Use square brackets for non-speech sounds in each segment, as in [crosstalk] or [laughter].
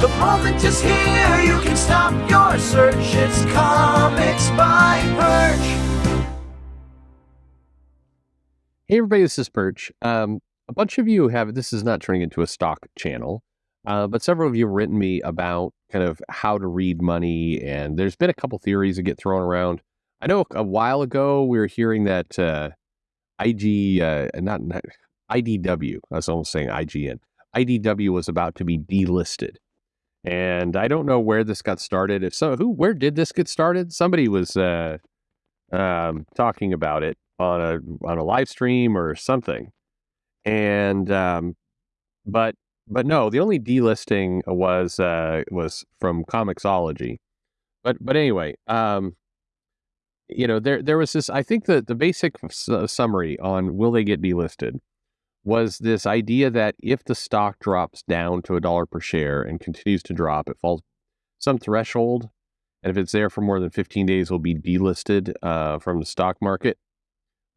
The moment is here, you can stop your search. It's Comics by Perch. Hey everybody, this is Perch. Um, a bunch of you have this is not turning into a stock channel, uh, but several of you have written me about kind of how to read money, and there's been a couple theories that get thrown around. I know a while ago we were hearing that uh, IG, uh, not, not IDW, I was almost saying IGN, IDW was about to be delisted. And I don't know where this got started. If so, who, where did this get started? Somebody was uh, um, talking about it on a on a live stream or something. And um, but but no, the only delisting was uh, was from Comixology. But but anyway, um, you know there there was this. I think that the basic s- summary on will they get delisted was this idea that if the stock drops down to a dollar per share and continues to drop, it falls some threshold, and if it's there for more than 15 days, will be delisted uh, from the stock market.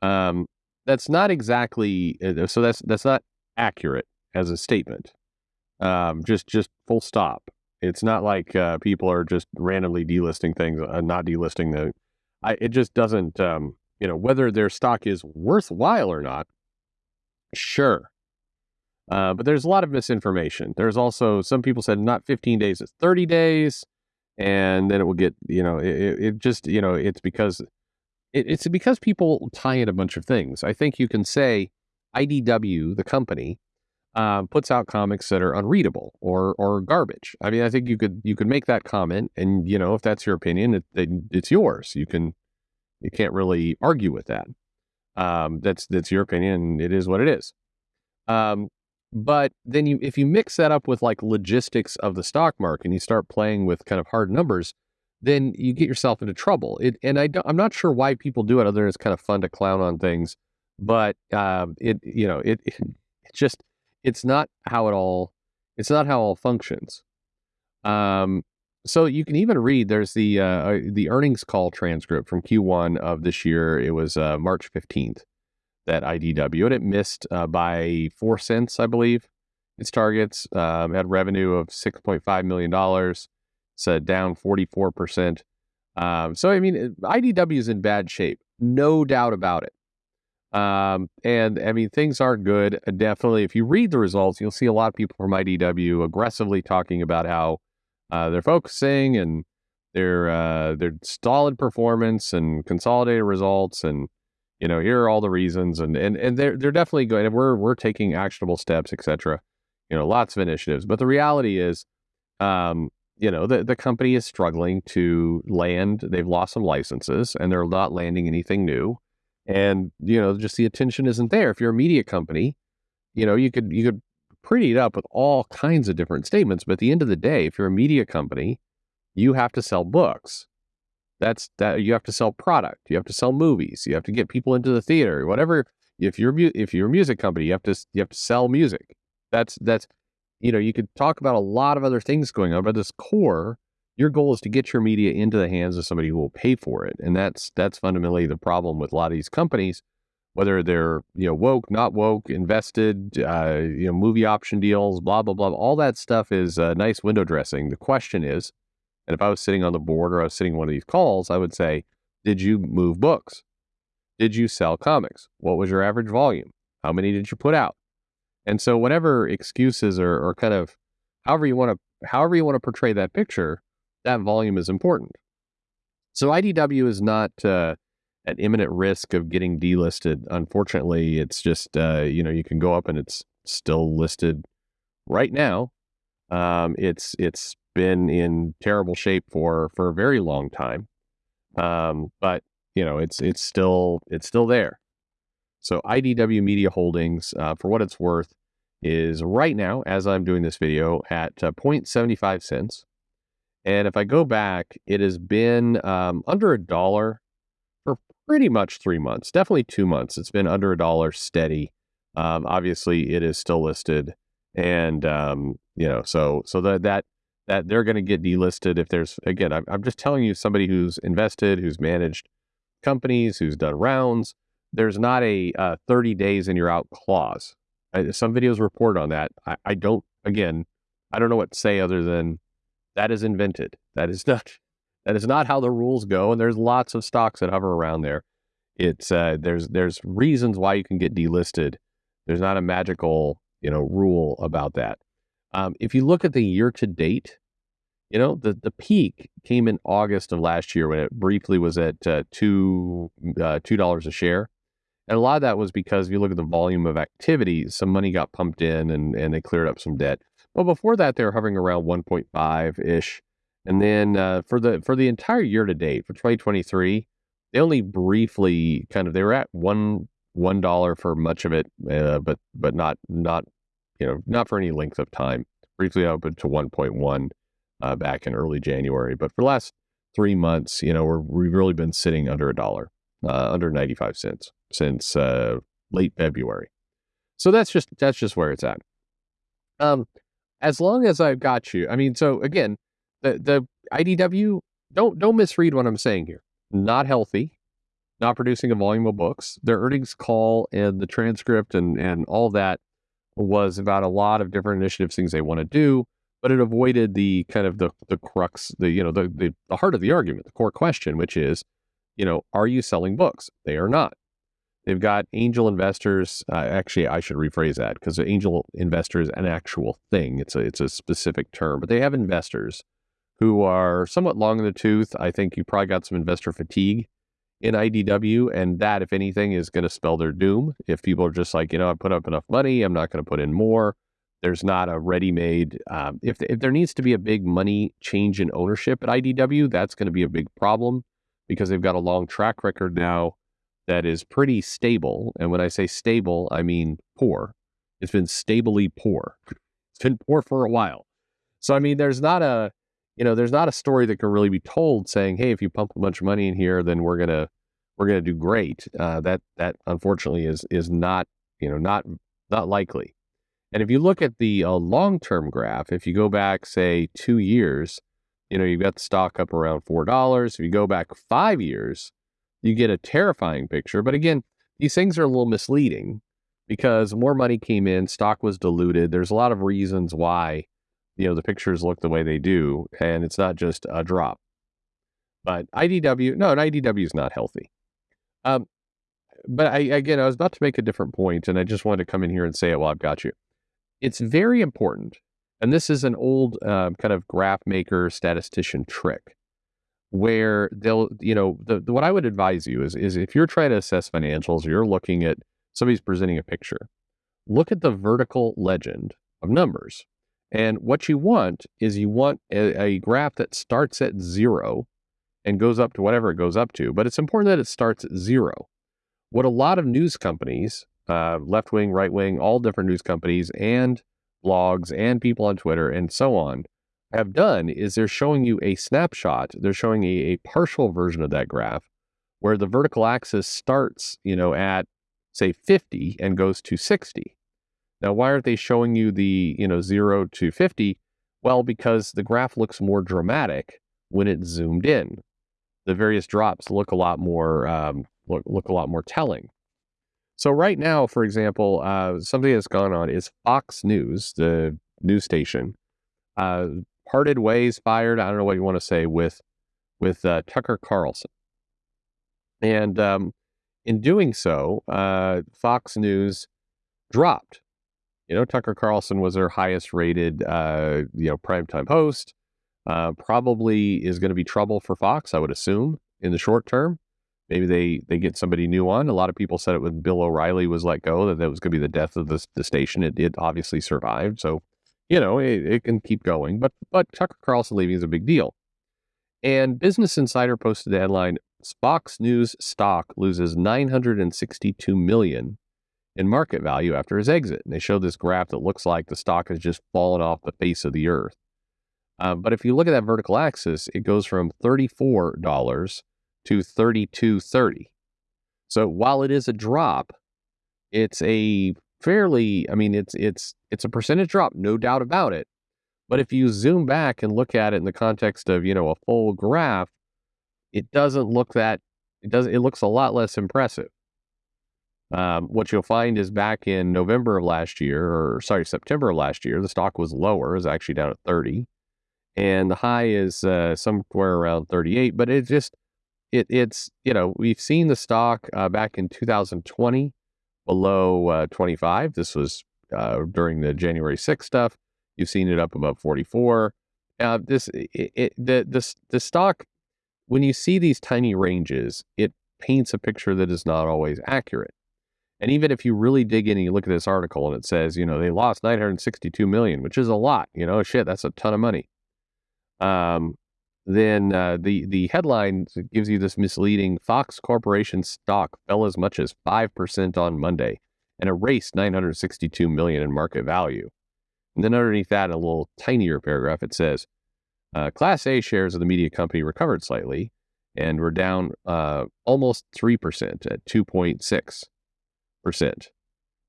Um, that's not exactly uh, so. That's that's not accurate as a statement. Um, just just full stop. It's not like uh, people are just randomly delisting things, uh, not delisting the. I, it just doesn't. Um, you know whether their stock is worthwhile or not. Sure, uh, but there's a lot of misinformation. There's also some people said not 15 days, it's 30 days, and then it will get. You know, it, it just you know it's because it, it's because people tie in a bunch of things. I think you can say IDW, the company, um, puts out comics that are unreadable or or garbage. I mean, I think you could you could make that comment, and you know, if that's your opinion, it, it, it's yours. You can you can't really argue with that. Um, that's that's your opinion. It is what it is. Um, but then you if you mix that up with like logistics of the stock market and you start playing with kind of hard numbers, then you get yourself into trouble. It, and I don't, I'm not sure why people do it other than it's kind of fun to clown on things. But um, it you know it, it [laughs] it's just it's not how it all it's not how it all functions. Um, so you can even read there's the uh, uh, the earnings call transcript from Q1 of this year. It was uh, March 15th that IDW and it missed uh, by four cents, I believe. Its targets um, had revenue of 6.5 million dollars. It's uh, down 44 percent. Um, so I mean, IDW is in bad shape, no doubt about it. Um, and I mean, things aren't good. Definitely, if you read the results, you'll see a lot of people from IDW aggressively talking about how uh, they're focusing and their uh, their solid performance and consolidated results, and you know, here are all the reasons, and and and they're they're definitely going. We're we're taking actionable steps, etc. You know, lots of initiatives. But the reality is, um, you know, the the company is struggling to land. They've lost some licenses, and they're not landing anything new and you know just the attention isn't there if you're a media company you know you could you could pretty it up with all kinds of different statements but at the end of the day if you're a media company you have to sell books. That's that you have to sell product you have to sell movies you have to get people into the theater whatever if you're if you're a music company you have to you have to sell music. That's that's you know you could talk about a lot of other things going on but this core your goal is to get your media into the hands of somebody who will pay for it and that's that's fundamentally the problem with a lot of these companies whether they're you know woke not woke invested uh, you know movie option deals blah blah blah all that stuff is uh, nice window dressing. The question is and if i was sitting on the board or i was sitting one of these calls i would say did you move books? Did you sell comics? What was your average volume? How many did you put out? And so whatever excuses or, or kind of however you want to however you want to portray that picture that volume is important. So IDW is not uh, at imminent risk of getting delisted. Unfortunately, it's just uh, you know you can go up and it's still listed right now. Um, it's it's been in terrible shape for for a very long time, um, but you know it's it's still it's still there. So IDW Media Holdings, uh, for what it's worth, is right now, as I'm doing this video, at uh, 0.75 cents. And if I go back, it has been um, under a dollar pretty much three months, definitely two months. It's been under a dollar steady. Um, obviously, it is still listed, and um, you know, so so that that that they're going to get delisted if there's again. I'm, I'm just telling you, somebody who's invested, who's managed companies, who's done rounds. There's not a uh, 30 days and you're out clause. I, some videos report on that. I, I don't. Again, I don't know what to say other than that is invented. That is [laughs] not that is not how the rules go. And there's lots of stocks that hover around there. It's uh, there's there's reasons why you can get delisted. There's not a magical you know rule about that. Um, if you look at the year to date, you know the the peak came in August of last year when it briefly was at uh, two uh, two dollars a share. And a lot of that was because if you look at the volume of activity, some money got pumped in and, and they cleared up some debt. But before that, they were hovering around 1.5 ish. And then uh, for the for the entire year to date for 2023, they only briefly kind of they were at one one dollar for much of it, uh, but but not not you know not for any length of time. Briefly opened to 1.1 uh, back in early January, but for the last three months, you know, we're, we've really been sitting under a dollar, uh, under 95 cents since uh, late February. So that's just that's just where it's at. Um, as long as I've got you, I mean, so again, the the IDW don't don't misread what I'm saying here. Not healthy, not producing a volume of books. Their earnings call and the transcript and and all that was about a lot of different initiatives, things they want to do, but it avoided the kind of the the crux, the you know the the, the heart of the argument, the core question, which is, you know, are you selling books? They are not. They've got angel investors. Uh, actually, I should rephrase that because angel investor is an actual thing. It's a it's a specific term, but they have investors who are somewhat long in the tooth. I think you probably got some investor fatigue in IDW, and that, if anything, is going to spell their doom. If people are just like, you know, I put up enough money, I'm not going to put in more. There's not a ready-made. Um, if if there needs to be a big money change in ownership at IDW, that's going to be a big problem because they've got a long track record now that is pretty stable. And when I say stable, I mean poor. It's been stably poor. It's been poor for a while. So I mean, there's not a, you know, there's not a story that can really be told saying, "Hey, if you pump a bunch of money in here, then we're gonna we're gonna do great." Uh, that that unfortunately is is not you know not not likely. And if you look at the uh, long term graph, if you go back say two years, you know you've got the stock up around four dollars. If you go back five years, you get a terrifying picture. But again, these things are a little misleading because more money came in, stock was diluted. There's a lot of reasons why, you know, the pictures look the way they do, and it's not just a drop. But IDW, no, an IDW is not healthy. Um, but I again, I was about to make a different point, and I just wanted to come in here and say it while I've got you. It's very important, and this is an old uh, kind of graph maker statistician trick where they'll, you know, the, the, what I would advise you is, is if you're trying to assess financials you're looking at somebody's presenting a picture, look at the vertical legend of numbers. And what you want is you want a, a graph that starts at zero and goes up to whatever it goes up to, but it's important that it starts at zero. What a lot of news companies, uh, left wing, right wing, all different news companies, and blogs, and people on Twitter, and so on, have done is they're showing you a snapshot. They're showing a, a partial version of that graph where the vertical axis starts, you know, at say 50 and goes to 60. Now, why aren't they showing you the, you know, 0 to 50? Well, because the graph looks more dramatic when it's zoomed in. The various drops look a lot more um, look, look a lot more telling. So right now, for example, uh, something that's gone on is Fox News, the news station, uh, parted ways, fired. I don't know what you want to say with with uh, Tucker Carlson, and um, in doing so, uh, Fox News dropped. You know, Tucker Carlson was their highest rated, uh, you know, primetime host. Uh, probably is going to be trouble for Fox, I would assume, in the short term. Maybe they they get somebody new on. A lot of people said it when Bill O'Reilly was let go that that was going to be the death of the, the station. It, it obviously survived. So you know, it, it can keep going. But but Tucker Carlson leaving is a big deal. And Business Insider posted the headline: Fox News stock loses 962 million in market value after his exit. And they show this graph that looks like the stock has just fallen off the face of the earth. Uh, but if you look at that vertical axis, it goes from $34 to 32.30. So while it is a drop, it's a fairly, I mean, it's it's it's a percentage drop, no doubt about it. But if you zoom back and look at it in the context of, you know, a full graph, it doesn't look that it does it looks a lot less impressive. Um, what you'll find is back in November of last year, or sorry, September of last year, the stock was lower, is actually down at 30, and the high is uh, somewhere around 38. But it just it it's you know we've seen the stock uh, back in 2020 below uh, 25. This was uh, during the January 6th stuff. You've seen it up above 44. Uh, this it, it, the the the stock when you see these tiny ranges, it paints a picture that is not always accurate. And even if you really dig in and you look at this article and it says, you know, they lost 962 million, which is a lot, you know, shit, that's a ton of money. Um, then uh, the the headline gives you this misleading Fox Corporation stock fell as much as 5% on Monday and erased 962 million in market value. And then underneath that, a little tinier paragraph, it says, uh, Class A shares of the media company recovered slightly and were down uh, almost 3% at 2.6 percent,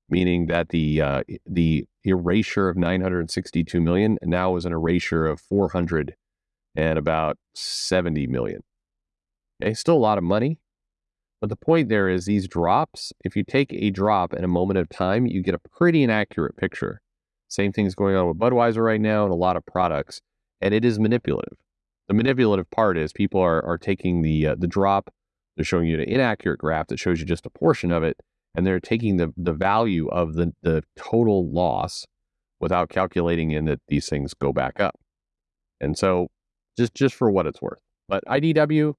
meaning that the uh, the erasure of 962 million now is an erasure of 400 and about 70 million. Okay, still a lot of money, but the point there is these drops. If you take a drop in a moment of time, you get a pretty inaccurate picture. Same thing's going on with Budweiser right now and a lot of products, and it is manipulative. The manipulative part is people are are taking the uh, the drop, they're showing you an inaccurate graph that shows you just a portion of it, and they're taking the, the value of the, the total loss without calculating in that these things go back up. And so just just for what it's worth. But IDW,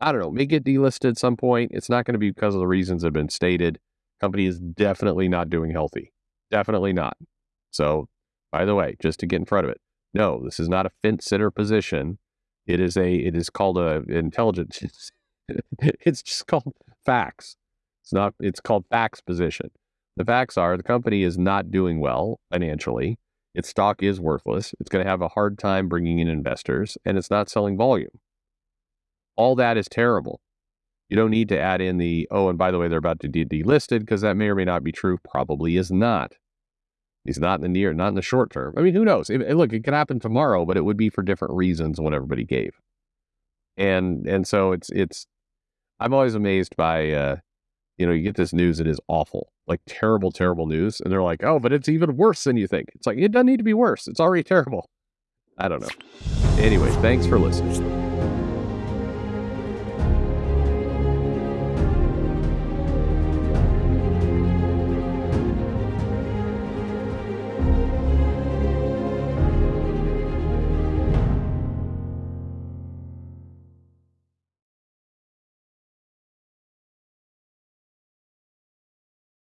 I don't know, may get delisted at some point. It's not going to be because of the reasons that have been stated. Company is definitely not doing healthy. Definitely not. So, by the way, just to get in front of it, no, this is not a fence sitter position. It is a it is called a intelligence. [laughs] it's just called facts. It's not. It's called facts position. The facts are the company is not doing well financially. Its stock is worthless. It's going to have a hard time bringing in investors, and it's not selling volume. All that is terrible. You don't need to add in the oh, and by the way, they're about to be delisted because that may or may not be true. Probably is not. He's not in the near, not in the short term. I mean, who knows? It, look, it could happen tomorrow, but it would be for different reasons what everybody gave. And and so it's it's. I'm always amazed by uh, you know, you get this news it is awful, like terrible, terrible news. And they're like, oh, but it's even worse than you think. It's like, it doesn't need to be worse. It's already terrible. I don't know. Anyway, thanks for listening.